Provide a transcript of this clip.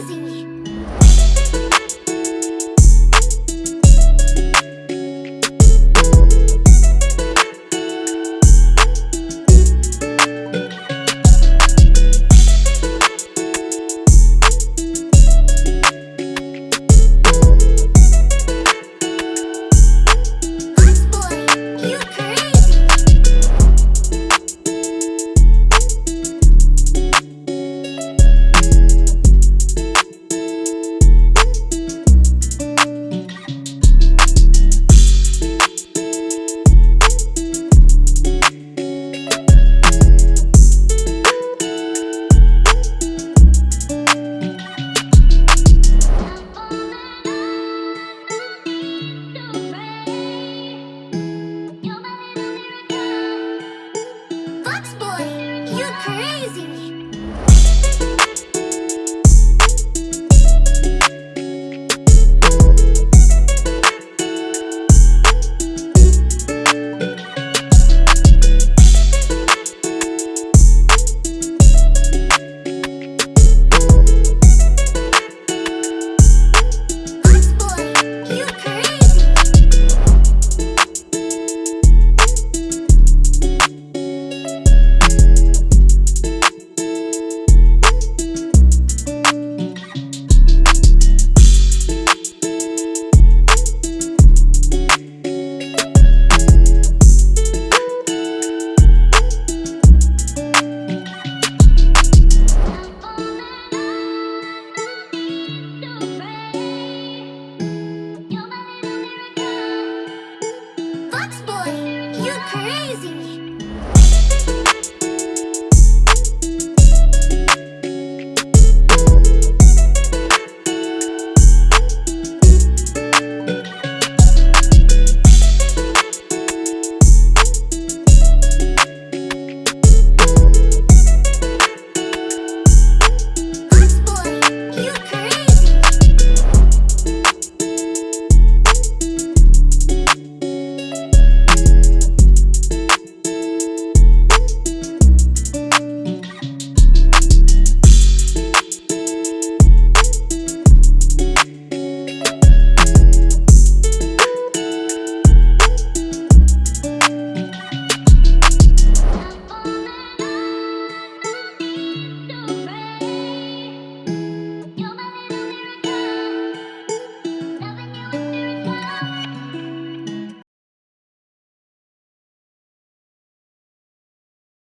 vizinho crazy. Fox boy, you crazy.